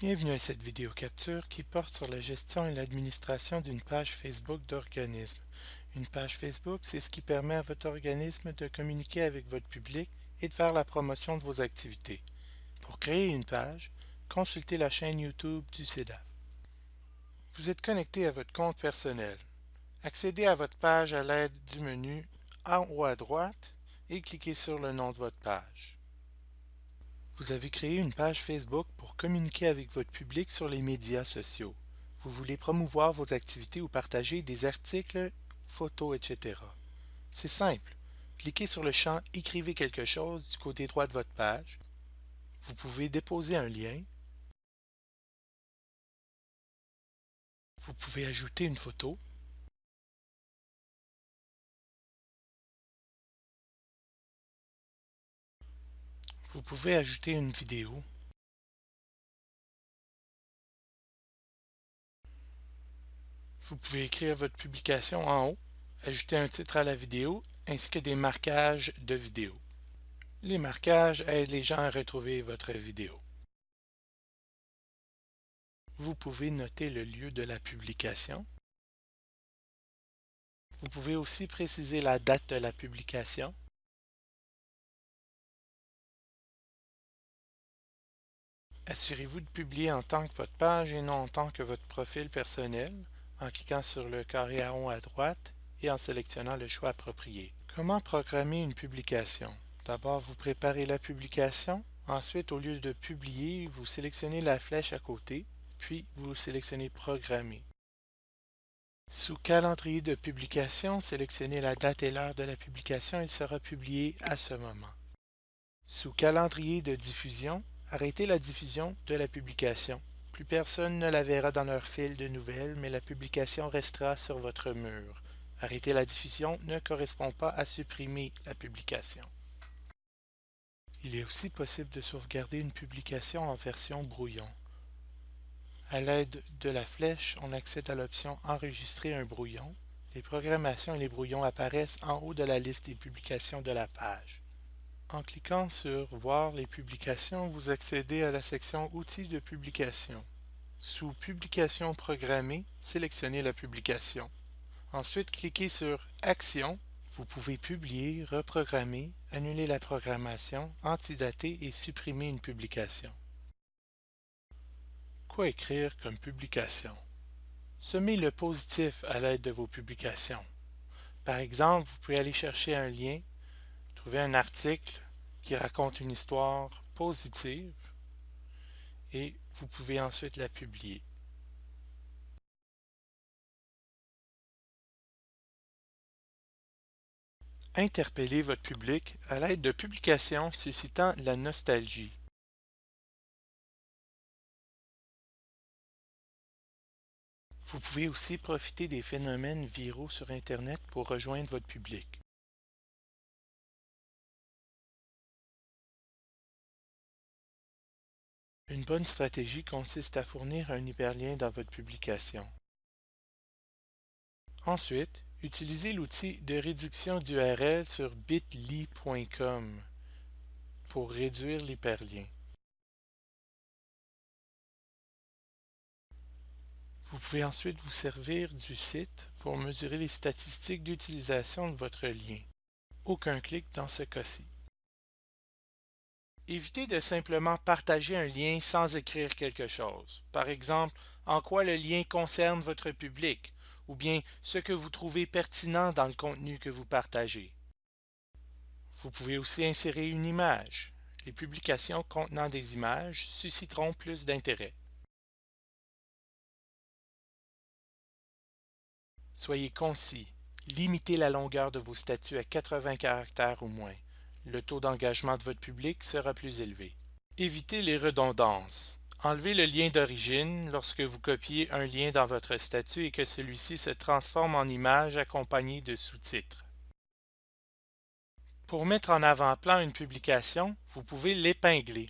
Bienvenue à cette vidéo capture qui porte sur la gestion et l'administration d'une page Facebook d'organisme. Une page Facebook, c'est ce qui permet à votre organisme de communiquer avec votre public et de faire la promotion de vos activités. Pour créer une page, consultez la chaîne YouTube du CEDAF. Vous êtes connecté à votre compte personnel. Accédez à votre page à l'aide du menu en haut à droite et cliquez sur le nom de votre page. Vous avez créé une page Facebook pour communiquer avec votre public sur les médias sociaux. Vous voulez promouvoir vos activités ou partager des articles, photos, etc. C'est simple. Cliquez sur le champ « Écrivez quelque chose » du côté droit de votre page. Vous pouvez déposer un lien. Vous pouvez ajouter une photo. Vous pouvez ajouter une vidéo. Vous pouvez écrire votre publication en haut, ajouter un titre à la vidéo ainsi que des marquages de vidéo. Les marquages aident les gens à retrouver votre vidéo. Vous pouvez noter le lieu de la publication. Vous pouvez aussi préciser la date de la publication. Assurez-vous de publier en tant que votre page et non en tant que votre profil personnel en cliquant sur le carré à rond à droite et en sélectionnant le choix approprié. Comment programmer une publication? D'abord, vous préparez la publication. Ensuite, au lieu de publier, vous sélectionnez la flèche à côté, puis vous sélectionnez Programmer. Sous Calendrier de publication, sélectionnez la date et l'heure de la publication. Il sera publié à ce moment. Sous Calendrier de diffusion, Arrêtez la diffusion de la publication. Plus personne ne la verra dans leur fil de nouvelles, mais la publication restera sur votre mur. Arrêter la diffusion ne correspond pas à supprimer la publication. Il est aussi possible de sauvegarder une publication en version brouillon. À l'aide de la flèche, on accède à l'option Enregistrer un brouillon. Les programmations et les brouillons apparaissent en haut de la liste des publications de la page. En cliquant sur « Voir les publications », vous accédez à la section « Outils de publication ». Sous « Publication programmée », sélectionnez la publication. Ensuite, cliquez sur « Action ». Vous pouvez publier, reprogrammer, annuler la programmation, antidater et supprimer une publication. Quoi écrire comme publication? Semez le positif à l'aide de vos publications. Par exemple, vous pouvez aller chercher un lien Trouvez un article qui raconte une histoire positive et vous pouvez ensuite la publier. Interpellez votre public à l'aide de publications suscitant la nostalgie. Vous pouvez aussi profiter des phénomènes viraux sur Internet pour rejoindre votre public. Une bonne stratégie consiste à fournir un hyperlien dans votre publication. Ensuite, utilisez l'outil de réduction d'URL sur bit.ly.com pour réduire l'hyperlien. Vous pouvez ensuite vous servir du site pour mesurer les statistiques d'utilisation de votre lien. Aucun clic dans ce cas-ci. Évitez de simplement partager un lien sans écrire quelque chose. Par exemple, en quoi le lien concerne votre public? ou bien ce que vous trouvez pertinent dans le contenu que vous partagez. Vous pouvez aussi insérer une image. Les publications contenant des images susciteront plus d'intérêt. Soyez concis. Limitez la longueur de vos statuts à 80 caractères ou moins le taux d'engagement de votre public sera plus élevé. Évitez les redondances. Enlevez le lien d'origine lorsque vous copiez un lien dans votre statut et que celui-ci se transforme en image accompagnée de sous-titres. Pour mettre en avant-plan une publication, vous pouvez l'épingler.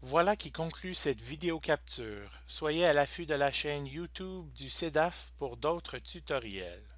Voilà qui conclut cette vidéo capture. Soyez à l'affût de la chaîne YouTube du CEDAF pour d'autres tutoriels.